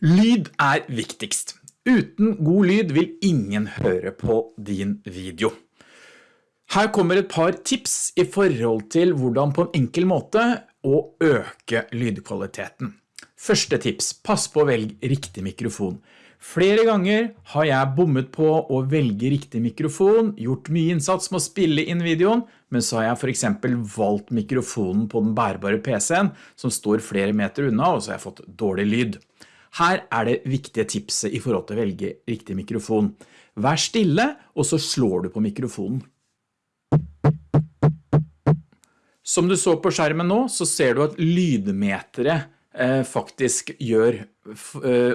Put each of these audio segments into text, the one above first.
Lyd er viktigst. Uten god lyd vil ingen høre på din video. Her kommer et par tips i forhold til hvordan på en enkel måte å øke lydkvaliteten. Første tips, pass på å velge riktig mikrofon. Flere ganger har jeg bommet på å velge riktig mikrofon, gjort mye innsats med å spille inn videoen, men så har jeg for eksempel valgt mikrofonen på den bærbare PC-en som står flere meter unna, og så har jeg fått dårlig lyd. Her er det viktige tipset i forhold til å velge riktig mikrofon. Vær stille, og så slår du på mikrofonen. Som du så på skjermen nå, så ser du at lydmeteret eh, faktisk gjør eh,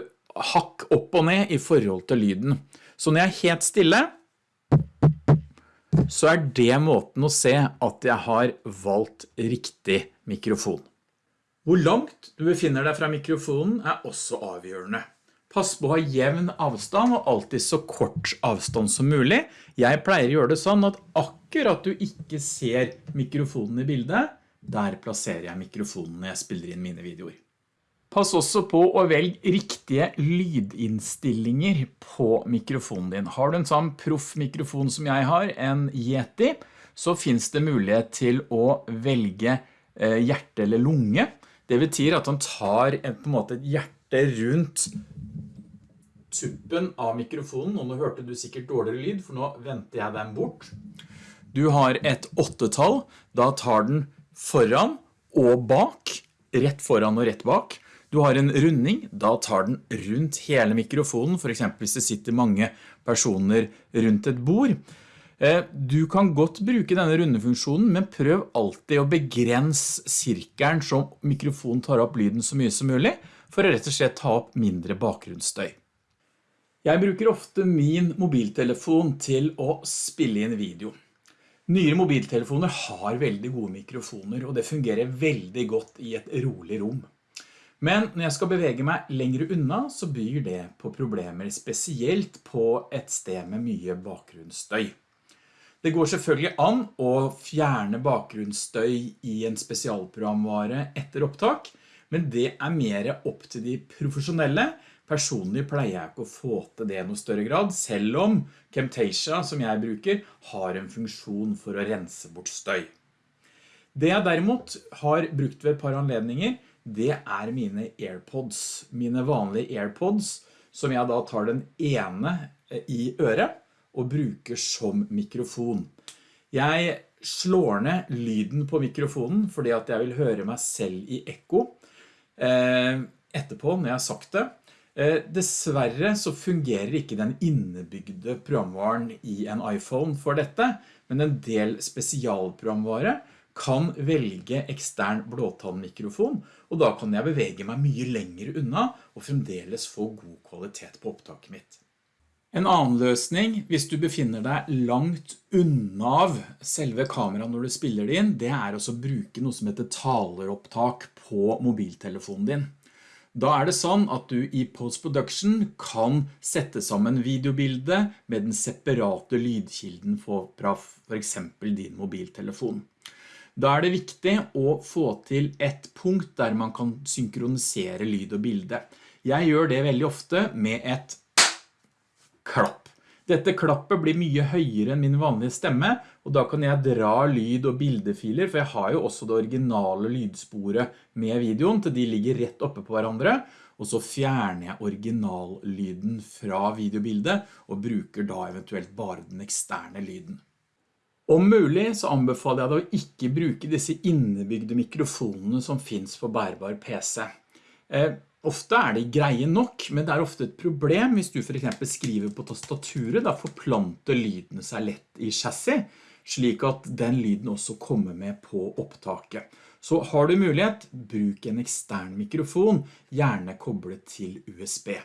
hakk opp og ned i forhold til lyden. Så når jeg er helt stille, så er det måten å se at jeg har valgt riktig mikrofon. Hvor langt du befinner deg fra mikrofonen er også avgjørende. Pass på å ha jevn avstand og alltid så kort avstand som mulig. Jeg pleier å gjøre det sånn at akkurat du ikke ser mikrofonen i bildet, der plasserer jeg mikrofonen når jeg spiller inn mine videoer. Pass også på å velge riktige lydinnstillinger på mikrofonen din. Har du en sånn proff mikrofon som jeg har, en Yeti, så finnes det mulighet til å velge eh, hjerte eller lunge. Det betyr at han tar en, på en måte et hjerte rundt tuppen av mikrofonen, og nå hørte du sikkert dårligere lyd, for nå venter jeg den bort. Du har et åttetall, da tar den foran og bak, rett foran og rett bak. Du har en runding, da tar den rundt hele mikrofonen, for eksempel hvis det sitter mange personer rundt et bord. Eh, du kan godt bruke denne rundefunksjonen, men prøv alltid å begrense sirkelen som mikrofonen tar opp lyden så mye som mulig, for å rett og slett ta opp mindre bakgrunnsstøy. Jeg bruker ofte min mobiltelefon til å spille inn video. Nyere mobiltelefoner har veldig gode mikrofoner, og det fungerer veldig godt i et rolig rom. Men når jeg skal bevege meg lengre unna, så byr det på problemer, spesielt på et sted med mye bakgrunnsstøy. Det går selvfølgelig an å fjerne bakgrunnsstøy i en spesialprogramvare etter opptak, men det er mer opp til de profesjonelle. Personlig pleier jeg ikke å få til det i noe større grad, selv om Camtasia, som jeg bruker, har en funksjon for å rense bort støy. Det jeg derimot har brukt ved et par anledninger, det er mine AirPods. Mine vanlige AirPods, som jeg da tar den ene i øret, og bruker som mikrofon. Jeg slår ned lyden på mikrofonen fordi at jeg vil høre meg selv i ekko eh, etterpå når jeg har sagt det. Eh, dessverre så fungerer ikke den innebygde programvaren i en iPhone for dette, men en del spesialprogramvare kan velge ekstern blåtannmikrofon, og da kan jeg bevege meg mye lenger unna og fremdeles få god kvalitet på opptaket mitt. En annen løsning, hvis du befinner deg langt unna av selve kameraet når du spiller det inn, det er å bruke noe som heter taleropptak på mobiltelefonen din. Da er det sånn at du i post-production kan sette sammen videobildet med den separate lydkilden fra for eksempel din mobiltelefon. Da er det viktig å få til et punkt der man kan synkronisere lyd og bilde. Jeg gjør det veldig ofte med et klapp. Dette klappet blir mye høyere enn min vanlige stemme, og da kan jeg dra lyd- og bildefiler, for jeg har jo også det originale lydsporet med videoen, til de ligger rett oppe på hverandre, og så fjerner jeg originallyden fra videobildet, og bruker da eventuelt bare den eksterne lyden. Om mulig så anbefaler jeg deg å ikke bruke disse innebygde mikrofonene som finns på bærbar PC. Ofte er de greie nok, men det er ofte et problem hvis du for eksempel skriver på tastaturet, da forplanter lydene seg lett i chassis, slik at den lyden også kommer med på opptaket. Så har du mulighet, bruk en ekstern mikrofon, gjerne koblet til USB.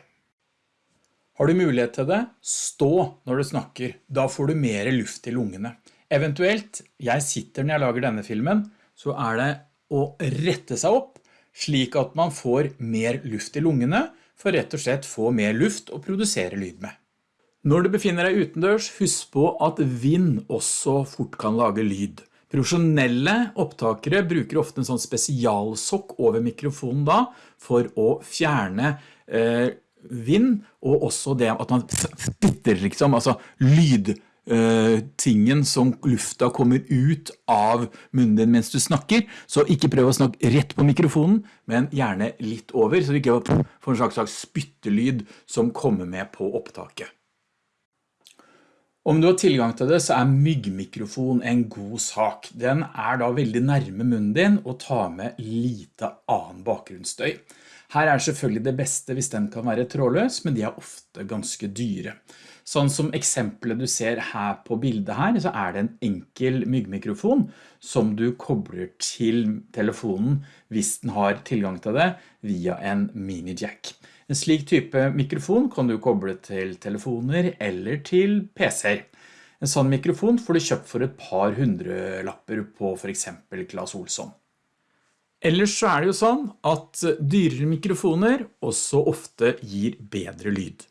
Har du mulighet til det, stå når du snakker, da får du mer luft i lungene. Eventuelt, jeg sitter når jeg lager denne filmen, så er det å rette seg opp, slik at man får mer luft i lungene for rett og slett få mer luft å produsere lyd med. Når du befinner deg utendørs, husk på at vind også fort kan lage lyd. Profesjonelle opptakere bruker ofte en sånn spesialsokk over mikrofonen da, for å fjerne eh, vind, og også det at man spitter liksom, altså lyd tingen som lufta kommer ut av munnen din mens du snakker, så ikke prøv å snakke rett på mikrofonen, men gjerne litt over, så du ikke får en slags spyttelyd som kommer med på opptaket. Om du har tilgang til det, så er myggmikrofon en god sak. Den er da veldig nærme munnen din og tar med lite annen bakgrunnsstøy. Her er selvfølgelig det beste hvis den kan være trådløs, men de er ofte ganske dyre. Sånn som eksempelet du ser her på bildet her, så er det en enkel myggmikrofon som du kobler til telefonen hvis den har tilgang til det via en mini-jack. En slik type mikrofon kan du koble til telefoner eller til PC-er. En sånn mikrofon får du kjøpt for et par hundre lapper på for eksempel Klaas Olsson. Ellers så er det jo sånn at dyrere mikrofoner også ofte gir bedre lyd.